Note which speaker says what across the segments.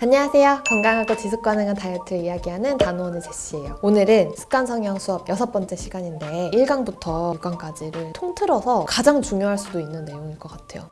Speaker 1: 안녕하세요. 건강하고 지속 가능한 다이어트를 이야기하는 단호원의 제시예요. 오늘은 습관 성형 수업 여섯 번째 시간인데 1강부터 6강까지를 통틀어서 가장 중요할 수도 있는 내용일 것 같아요.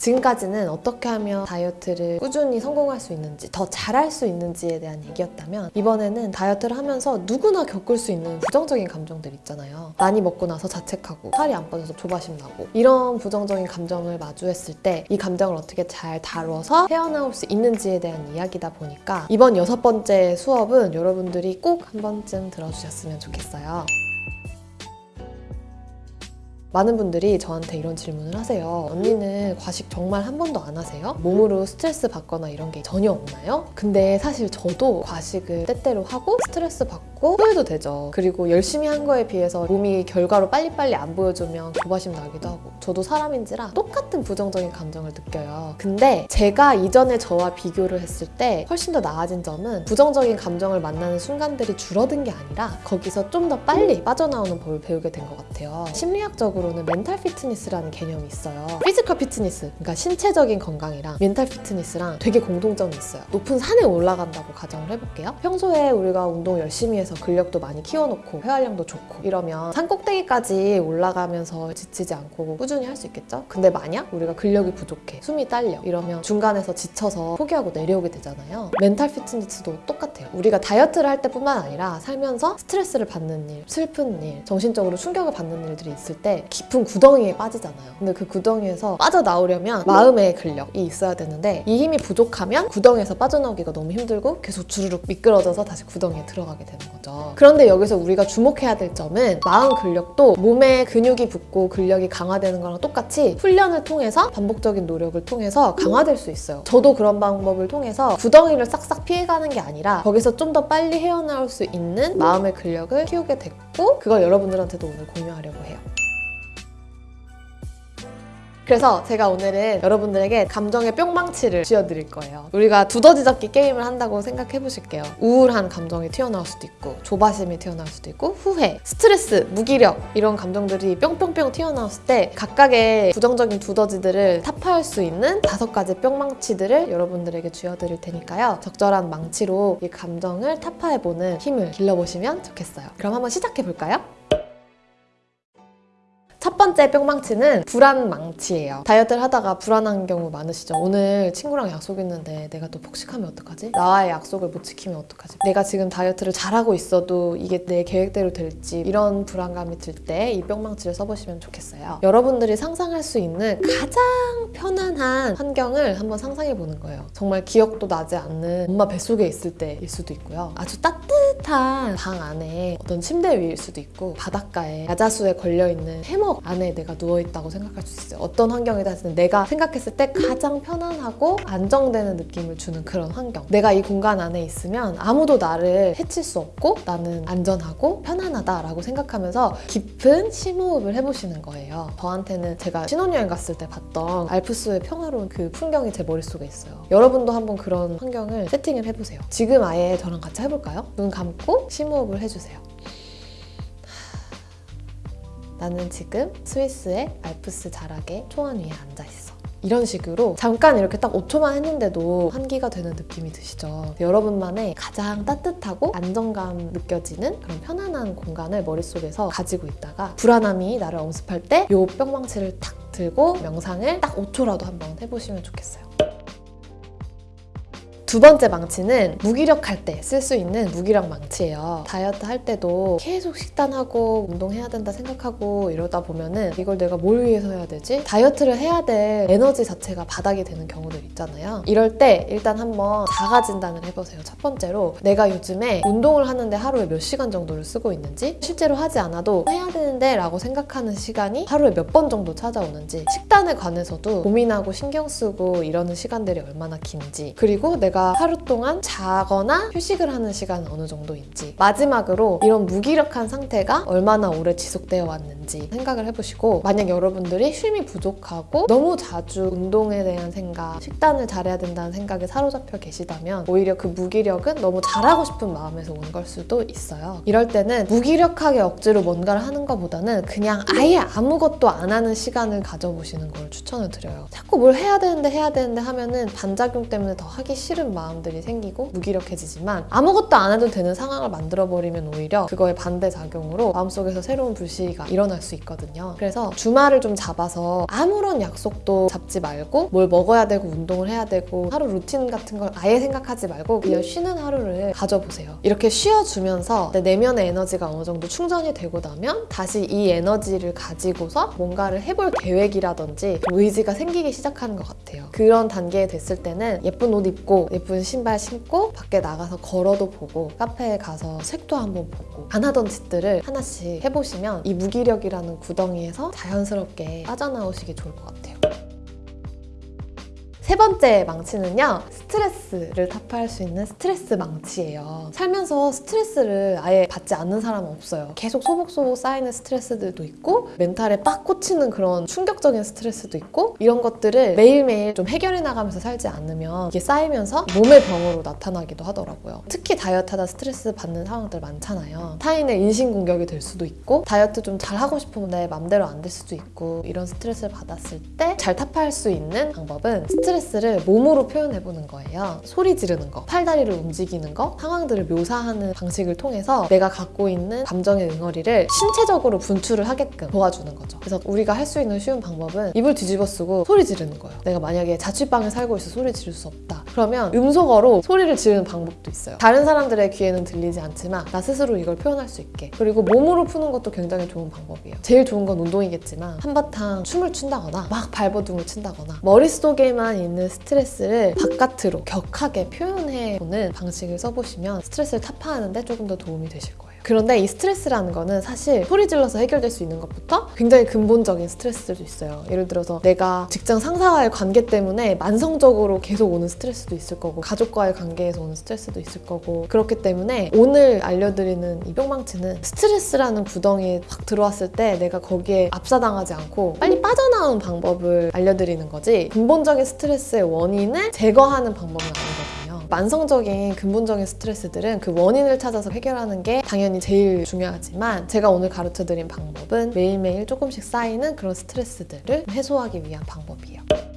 Speaker 1: 지금까지는 어떻게 하면 다이어트를 꾸준히 성공할 수 있는지 더 잘할 수 있는지에 대한 얘기였다면 이번에는 다이어트를 하면서 누구나 겪을 수 있는 부정적인 감정들 있잖아요. 많이 먹고 나서 자책하고 살이 안 빠져서 조바심 나고 이런 부정적인 감정을 마주했을 때 이 감정을 어떻게 잘 다뤄서 헤어나올 수 있는지에 대한 이야기다 보니까 이번 여섯 번째 수업은 여러분들이 꼭 한 번쯤 들어주셨으면 좋겠어요 많은 분들이 저한테 이런 질문을 하세요. 언니는 과식 정말 한 번도 안 하세요? 몸으로 스트레스 받거나 이런 게 전혀 없나요? 근데 사실 저도 과식을 때때로 하고 스트레스 받고 후회도 되죠. 그리고 열심히 한 거에 비해서 몸이 결과로 빨리빨리 안 보여주면 조바심 나기도 하고 저도 사람인지라 똑같은 부정적인 감정을 느껴요. 근데 제가 이전에 저와 비교를 했을 때 훨씬 더 나아진 점은 부정적인 감정을 만나는 순간들이 줄어든 게 아니라 거기서 좀 더 빨리 빠져나오는 법을 배우게 된 것 같아요. 심리학적으로 쪽으로는 mental fitness라는 개념이 있어요. physical fitness, 그러니까 신체적인 건강이랑 mental fitness랑 되게 공통점이 있어요. 높은 산에 올라간다고 가정을 해볼게요. 평소에 우리가 운동 열심히 해서 근력도 많이 키워놓고 회활량도 좋고 이러면 산 꼭대기까지 올라가면서 지치지 않고 꾸준히 할 수 있겠죠? 근데 만약 우리가 근력이 부족해, 숨이 딸려 이러면 중간에서 지쳐서 포기하고 내려오게 되잖아요. 멘탈 피트니스도 똑같아요. 우리가 다이어트를 할 때뿐만 아니라 살면서 스트레스를 받는 일, 슬픈 일, 정신적으로 충격을 받는 일들이 있을 때 깊은 구덩이에 빠지잖아요. 근데 그 구덩이에서 빠져나오려면 마음의 근력이 있어야 되는데 이 힘이 부족하면 구덩이에서 빠져나오기가 너무 힘들고 계속 주르륵 미끄러져서 다시 구덩이에 들어가게 되는 거죠. 그런데 여기서 우리가 주목해야 될 점은 마음 근력도 몸에 근육이 붙고 근력이 강화되는 거랑 똑같이 훈련을 통해서 반복적인 노력을 통해서 강화될 수 있어요. 저도 그런 방법을 통해서 구덩이를 싹싹 피해가는 게 아니라 거기서 좀 더 빨리 헤어나올 수 있는 마음의 근력을 키우게 됐고 그걸 여러분들한테도 오늘 공유하려고 해요. 그래서 제가 오늘은 여러분들에게 감정의 뿅망치를 쥐어드릴 거예요. 우리가 두더지 잡기 게임을 한다고 생각해 보실게요. 우울한 감정이 튀어나올 수도 있고 조바심이 튀어나올 수도 있고 후회, 스트레스, 무기력 이런 감정들이 뿅뿅뿅 튀어나왔을 때 각각의 부정적인 두더지들을 타파할 수 있는 다섯 가지 뿅망치들을 여러분들에게 쥐어드릴 테니까요. 적절한 망치로 이 감정을 타파해보는 힘을 길러보시면 좋겠어요. 그럼 한번 시작해 볼까요? 첫 번째 뿅망치는 불안 망치예요. 다이어트를 하다가 불안한 경우 많으시죠? 오늘 친구랑 약속 있는데 내가 또 폭식하면 어떡하지? 나와의 약속을 못 지키면 어떡하지? 내가 지금 다이어트를 잘하고 있어도 이게 내 계획대로 될지 이런 불안감이 들 때 이 뿅망치를 써보시면 좋겠어요. 여러분들이 상상할 수 있는 가장 편안한 환경을 한번 상상해 보는 거예요. 정말 기억도 나지 않는 엄마 뱃속에 있을 때일 수도 있고요. 아주 따뜻한 방 안에 어떤 침대 위일 수도 있고 바닷가에 야자수에 걸려있는 해머 안에 내가 누워있다고 생각할 수 있어요. 어떤 환경이든 내가 생각했을 때 가장 편안하고 안정되는 느낌을 주는 그런 환경. 내가 이 공간 안에 있으면 아무도 나를 해칠 수 없고 나는 안전하고 편안하다라고 생각하면서 깊은 심호흡을 해보시는 거예요. 저한테는 제가 신혼여행 갔을 때 봤던 알프스의 평화로운 그 풍경이 제 머릿속에 있어요. 여러분도 한번 그런 환경을 세팅을 해보세요. 지금 아예 저랑 같이 해볼까요? 눈 감고 심호흡을 해주세요. 나는 지금 스위스의 알프스 자락의 초원 위에 앉아 있어. 이런 식으로 잠깐 이렇게 딱 5초만 했는데도 환기가 되는 느낌이 드시죠? 여러분만의 가장 따뜻하고 안정감 느껴지는 그런 편안한 공간을 머릿속에서 가지고 있다가 불안함이 나를 엄습할 때 이 뿅망치를 탁 들고 명상을 딱 5초라도 한번 해보시면 좋겠어요. 두 번째 망치는 무기력할 때 쓸 수 있는 무기력 망치예요. 다이어트 할 때도 계속 식단하고 운동해야 된다 생각하고 이러다 보면은 이걸 내가 뭘 위해서 해야 되지? 다이어트를 해야 될 에너지 자체가 바닥이 되는 경우들 있잖아요. 이럴 때 일단 한번 자가 진단을 해보세요. 첫 번째로 내가 요즘에 운동을 하는데 하루에 몇 시간 정도를 쓰고 있는지 실제로 하지 않아도 해야 되는데 라고 생각하는 시간이 하루에 몇 번 정도 찾아오는지 식단에 관해서도 고민하고 신경 쓰고 이러는 시간들이 얼마나 긴지 그리고 내가 내가 하루 동안 자거나 휴식을 하는 시간은 어느 정도인지 마지막으로 이런 무기력한 상태가 얼마나 오래 지속되어 왔는지 생각을 해보시고 만약 여러분들이 쉼이 부족하고 너무 자주 운동에 대한 생각, 식단을 잘해야 된다는 생각에 사로잡혀 계시다면 오히려 그 무기력은 너무 잘하고 싶은 마음에서 온 걸 수도 있어요. 이럴 때는 무기력하게 억지로 뭔가를 하는 것보다는 그냥 아예 아무것도 안 하는 시간을 가져보시는 걸 추천을 드려요. 자꾸 뭘 해야 되는데 해야 되는데 하면은 반작용 때문에 더 하기 싫은 마음들이 생기고 무기력해지지만 아무것도 안 해도 되는 상황을 만들어버리면 오히려 그거의 반대작용으로 마음속에서 새로운 불씨가 일어날 수 있거든요. 그래서 주말을 좀 잡아서 아무런 약속도 잡지 말고 뭘 먹어야 되고 운동을 해야 되고 하루 루틴 같은 걸 아예 생각하지 말고 그냥 쉬는 하루를 가져보세요. 이렇게 쉬어주면서 내 내면의 에너지가 어느 정도 충전이 되고 나면 다시 이 에너지를 가지고서 뭔가를 해볼 계획이라든지 좀 의지가 생기기 시작하는 것 같아요. 그런 단계에 됐을 때는 예쁜 옷 입고 예쁜 신발 신고 밖에 나가서 걸어도 보고 카페에 가서 책도 한번 보고 안 하던 짓들을 하나씩 해보시면 이 무기력이라는 구덩이에서 자연스럽게 빠져나오시기 좋을 것 같아요. 세 번째 망치는요 스트레스를 타파할 수 있는 스트레스 망치예요. 살면서 스트레스를 아예 받지 않는 사람은 없어요. 계속 소복소복 쌓이는 스트레스들도 있고 멘탈에 빡 꽂히는 그런 충격적인 스트레스도 있고 이런 것들을 매일매일 좀 해결해 나가면서 살지 않으면 이게 쌓이면서 몸의 병으로 나타나기도 하더라고요. 특히 다이어트하다 스트레스 받는 상황들 많잖아요. 타인의 인신공격이 될 수도 있고 다이어트 좀 잘 하고 싶은데 맘대로 안 될 수도 있고 이런 스트레스를 받았을 때 잘 타파할 수 있는 방법은 스트레스를 몸으로 표현해보는 거예요. 소리 지르는 거, 팔다리를 움직이는 거, 상황들을 묘사하는 방식을 통해서 내가 갖고 있는 감정의 응어리를 신체적으로 분출을 하게끔 도와주는 거죠. 그래서 우리가 할 수 있는 쉬운 방법은 입을 뒤집어 쓰고 소리 지르는 거예요. 내가 만약에 자취방에 살고 있어 소리 지를 수 없다. 그러면 음소거로 소리를 지르는 방법도 있어요. 다른 사람들의 귀에는 들리지 않지만 나 스스로 이걸 표현할 수 있게. 그리고 몸으로 푸는 것도 굉장히 좋은 방법이에요. 제일 좋은 건 운동이겠지만 한바탕 춤을 춘다거나 막 발버둥을 친다거나 머릿속에만 있는 스트레스를 바깥으로 격하게 표현해보는 방식을 써보시면 스트레스를 타파하는 데 조금 더 도움이 되실 거예요. 그런데 이 스트레스라는 거는 사실 소리 질러서 해결될 수 있는 것부터 굉장히 근본적인 스트레스들도 있어요. 예를 들어서 내가 직장 상사와의 관계 때문에 만성적으로 계속 오는 스트레스도 있을 거고 가족과의 관계에서 오는 스트레스도 있을 거고 그렇기 때문에 오늘 알려드리는 이 뿅망치는 스트레스라는 구덩이에 확 들어왔을 때 내가 거기에 압사당하지 않고 빨리 빠져나오는 방법을 알려드리는 거지 근본적인 스트레스의 원인을 제거하는 방법은 아니거든요. 만성적인 근본적인 스트레스들은 그 원인을 찾아서 해결하는 게 당연히 제일 중요하지만 제가 오늘 가르쳐 드린 방법은 매일매일 조금씩 쌓이는 그런 스트레스들을 해소하기 위한 방법이에요.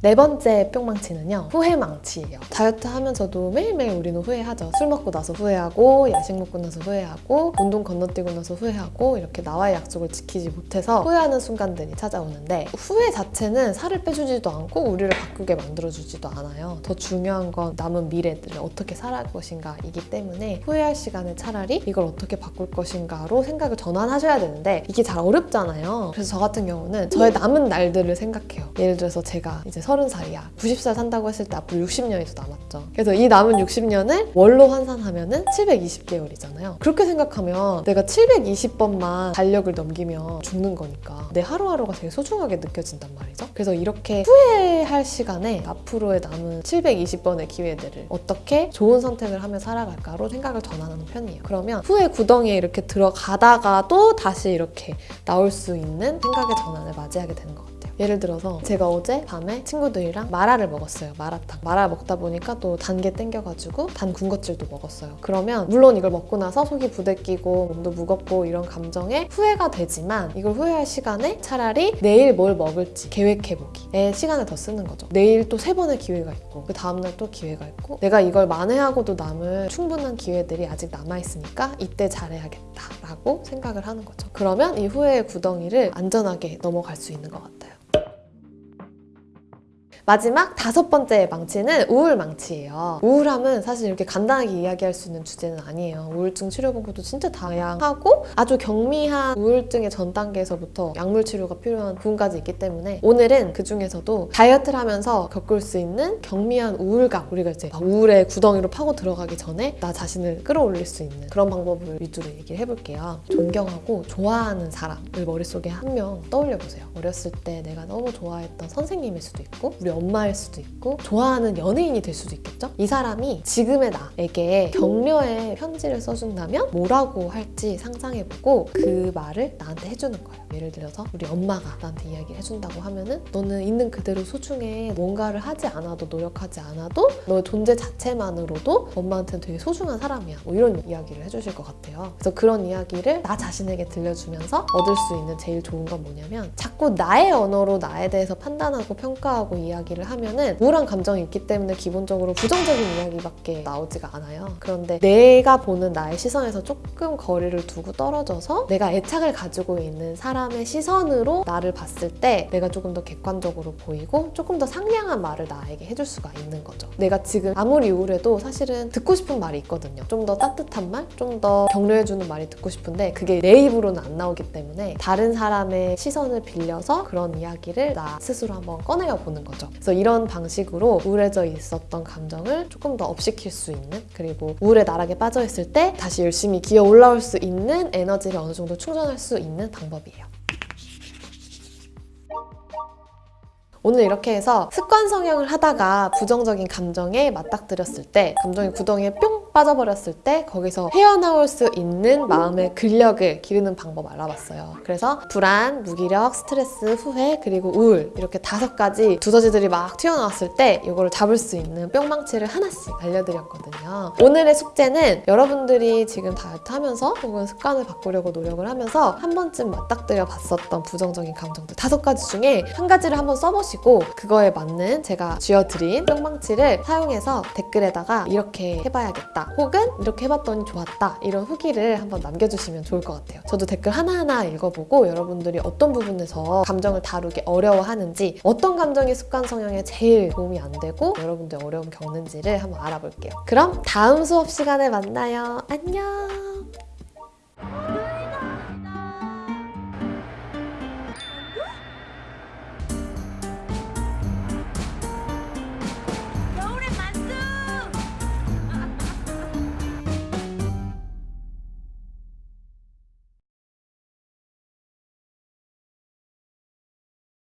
Speaker 1: 네 번째 뿅망치는요 후회망치예요. 다이어트 하면서도 매일매일 우리는 후회하죠. 술 먹고 나서 후회하고 야식 먹고 나서 후회하고 운동 건너뛰고 나서 후회하고 이렇게 나와의 약속을 지키지 못해서 후회하는 순간들이 찾아오는데 후회 자체는 살을 빼주지도 않고 우리를 바꾸게 만들어주지도 않아요. 더 중요한 건 남은 미래들을 어떻게 살아갈 것인가 이기 때문에 후회할 시간에 차라리 이걸 어떻게 바꿀 것인가로 생각을 전환하셔야 되는데 이게 잘 어렵잖아요. 그래서 저 같은 경우는 저의 남은 날들을 생각해요. 예를 들어서 제가 이제 30살이야. 90살 산다고 했을 때 앞으로 60년이 더 남았죠. 그래서 이 남은 60년을 월로 환산하면 은 720개월이잖아요. 그렇게 생각하면 내가 720번만 달력을 넘기면 죽는 거니까 내 하루하루가 되게 소중하게 느껴진단 말이죠. 그래서 이렇게 후회할 시간에 앞으로의 남은 720번의 기회들을 어떻게 좋은 선택을 하며 살아갈까로 생각을 전환하는 편이에요. 그러면 후회 구덩이에 이렇게 들어가다가 또 다시 이렇게 나올 수 있는 생각의 전환을 맞이하게 되는 것 같아요. 예를 들어서 제가 어제 밤에 친구들이랑 마라를 먹었어요. 마라탕. 마라 먹다 보니까 또 단 게 땡겨가지고 단 군것질도 먹었어요. 그러면 물론 이걸 먹고 나서 속이 부대끼고 몸도 무겁고 이런 감정에 후회가 되지만 이걸 후회할 시간에 차라리 내일 뭘 먹을지 계획해보기에 시간을 더 쓰는 거죠. 내일 또 세 번의 기회가 있고 그 다음날 또 기회가 있고 내가 이걸 만회하고도 남을 충분한 기회들이 아직 남아있으니까 이때 잘해야겠다 라고 생각을 하는 거죠. 그러면 이 후회의 구덩이를 안전하게 넘어갈 수 있는 것 같아요. 마지막 다섯 번째 망치는 우울 망치예요. 우울함은 사실 이렇게 간단하게 이야기할 수 있는 주제는 아니에요. 우울증 치료 방법도 진짜 다양하고 아주 경미한 우울증의 전 단계에서부터 약물 치료가 필요한 부분까지 있기 때문에 오늘은 그 중에서도 다이어트를 하면서 겪을 수 있는 경미한 우울감 우리가 이제 우울의 구덩이로 파고 들어가기 전에 나 자신을 끌어올릴 수 있는 그런 방법을 위주로 얘기를 해볼게요. 존경하고 좋아하는 사람을 머릿속에 한 명 떠올려 보세요. 어렸을 때 내가 너무 좋아했던 선생님일 수도 있고 우리 엄마일 수도 있고 좋아하는 연예인이 될 수도 있겠죠? 이 사람이 지금의 나에게 격려의 편지를 써준다면 뭐라고 할지 상상해보고 그 말을 나한테 해주는 거예요. 예를 들어서 우리 엄마가 나한테 이야기를 해준다고 하면은 너는 있는 그대로 소중해. 뭔가를 하지 않아도 노력하지 않아도 너의 존재 자체만으로도 엄마한테는 되게 소중한 사람이야. 뭐 이런 이야기를 해주실 것 같아요. 그래서 그런 이야기를 나 자신에게 들려주면서 얻을 수 있는 제일 좋은 건 뭐냐면 자꾸 나의 언어로 나에 대해서 판단하고 평가하고 이야기 를 하면은 우울한 감정이 있기 때문에 기본적으로 부정적인 이야기밖에 나오지가 않아요. 그런데 내가 보는 나의 시선에서 조금 거리를 두고 떨어져서 내가 애착을 가지고 있는 사람의 시선으로 나를 봤을 때 내가 조금 더 객관적으로 보이고 조금 더 상냥한 말을 나에게 해줄 수가 있는 거죠. 내가 지금 아무리 우울해도 사실은 듣고 싶은 말이 있거든요. 좀 더 따뜻한 말, 좀 더 격려해주는 말이 듣고 싶은데 그게 내 입으로는 안 나오기 때문에 다른 사람의 시선을 빌려서 그런 이야기를 나 스스로 한번 꺼내어 보는 거죠. 그래서 이런 방식으로 우울해져 있었던 감정을 조금 더 업시킬 수 있는 그리고 우울의 나락에 빠져 있을 때 다시 열심히 기어 올라올 수 있는 에너지를 어느 정도 충전할 수 있는 방법이에요. 오늘 이렇게 해서 습관 성형을 하다가 부정적인 감정에 맞닥뜨렸을 때 감정의 구덩이에 뿅 빠져버렸을 때 거기서 헤어나올 수 있는 마음의 근력을 기르는 방법 알아봤어요. 그래서 불안, 무기력, 스트레스, 후회, 그리고 우울 이렇게 다섯 가지 두더지들이 막 튀어나왔을 때 이거를 잡을 수 있는 뿅망치를 하나씩 알려드렸거든요. 오늘의 숙제는 여러분들이 지금 다이어트 하면서 혹은 습관을 바꾸려고 노력을 하면서 한 번쯤 맞닥뜨려 봤었던 부정적인 감정들 다섯 가지 중에 한 가지를 한번 써보시고 그거에 맞는 제가 쥐어드린 뿅망치를 사용해서 댓글에다가 이렇게 해봐야겠다 혹은 이렇게 해봤더니 좋았다 이런 후기를 한번 남겨주시면 좋을 것 같아요. 저도 댓글 하나하나 읽어보고 여러분들이 어떤 부분에서 감정을 다루기 어려워하는지 어떤 감정이 습관 성형에 제일 도움이 안 되고 여러분들 어려움 겪는지를 한번 알아볼게요. 그럼 다음 수업 시간에 만나요. 안녕!